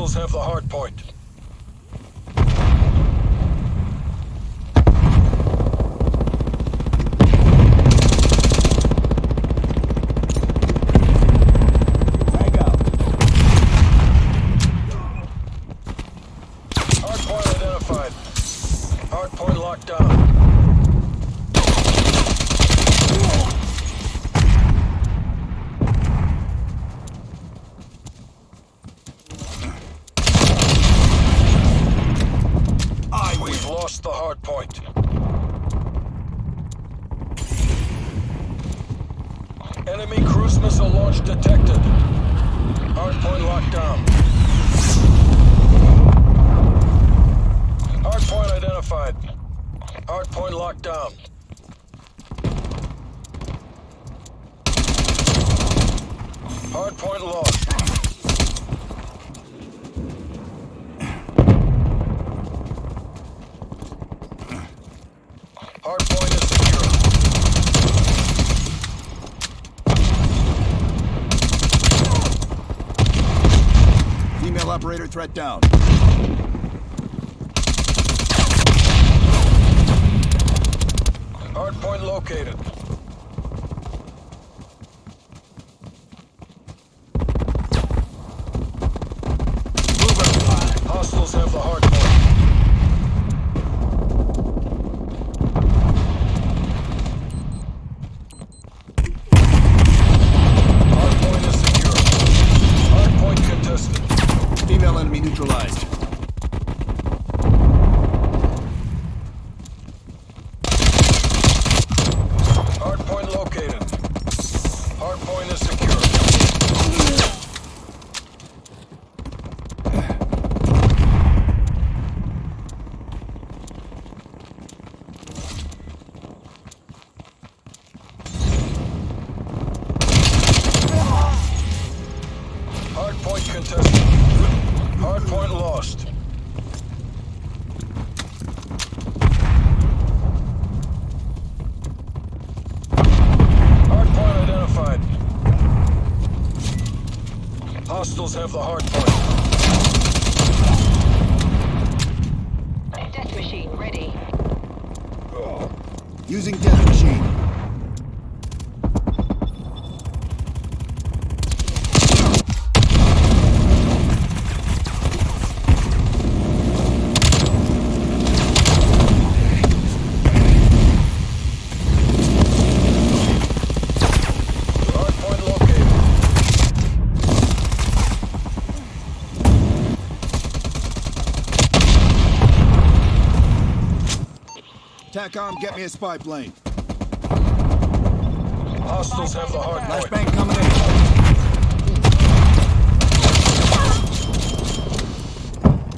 Hostiles have the hard point. hard point. Enemy cruise missile launch detected. Hardpoint locked down. Hardpoint identified. Hardpoint locked down. Hardpoint lost. Female operator threat down. Hardpoint located. Moving. Hostiles have the hardpoint. Hardpoint is secure. Hardpoint contested. Female enemy neutralized. Hardpoint located. Hardpoint is secure. Hardpoint contested. Hardpoint lost. Hardpoint identified. Hostiles have the hardpoint. Death machine ready. Using death machine. Hardpoint located. TACOM, get me a spy plane. Hostiles have the hardpoint. Flashbang coming in.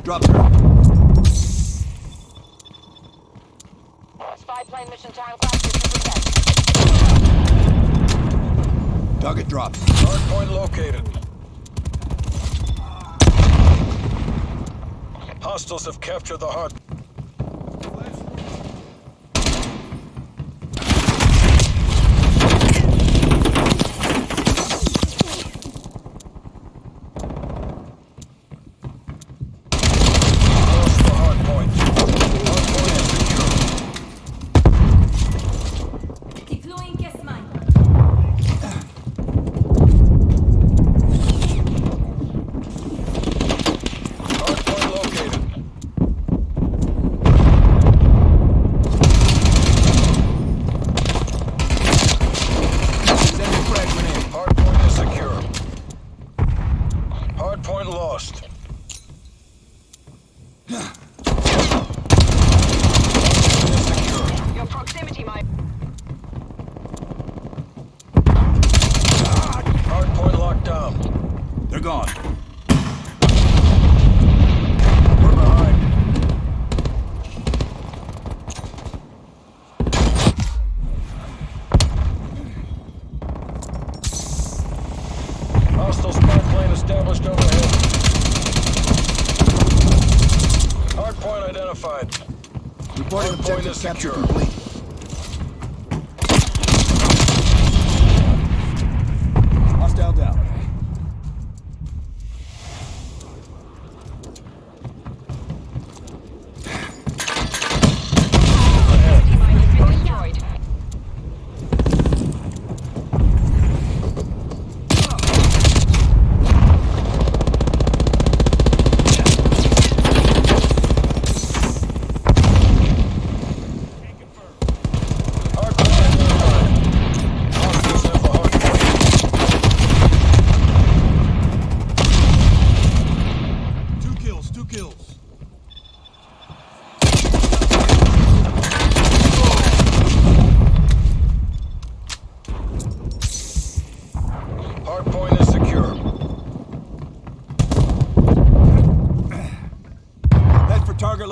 Drop her. Spy plane mission time clock 50%. Target dropped. Hardpoint located. Hostiles have captured the hard. Lost the hardpoint. Hardpoint is secure. Deploying gas mine. Hardpoint located. Send a frag grenade. Hardpoint is secure. Hardpoint lost. Hardpoint is secure. Your proximity mine. Hardpoint locked down. They're gone. We're behind. Hostile spy plane established overhead. Hardpoint identified. Reporting Hardpoint objective capture complete.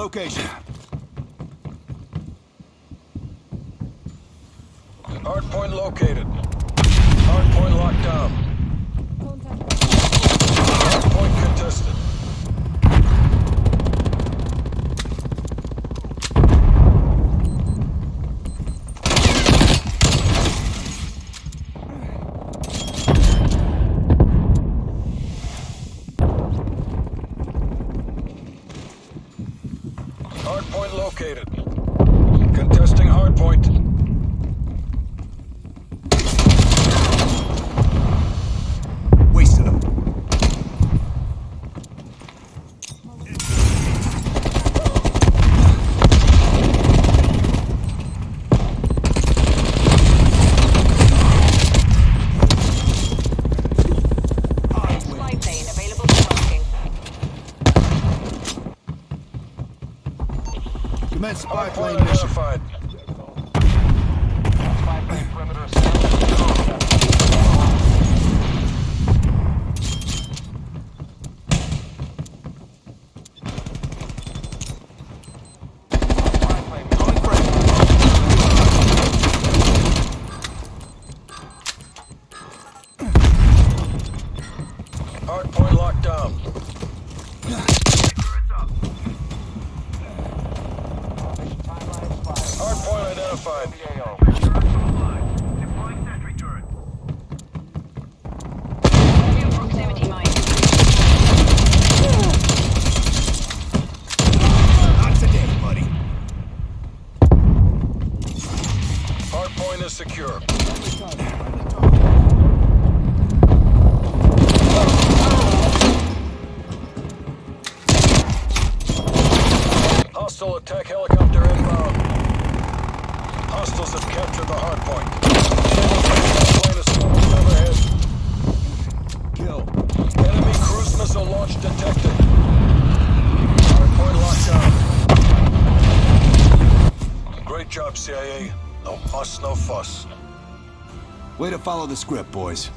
location. Hardpoint located. Hardpoint locked down. Hardpoint located. Contesting hardpoint. Spy plane identified. Spy plane perimeter. Fechado. Way to follow the script, boys.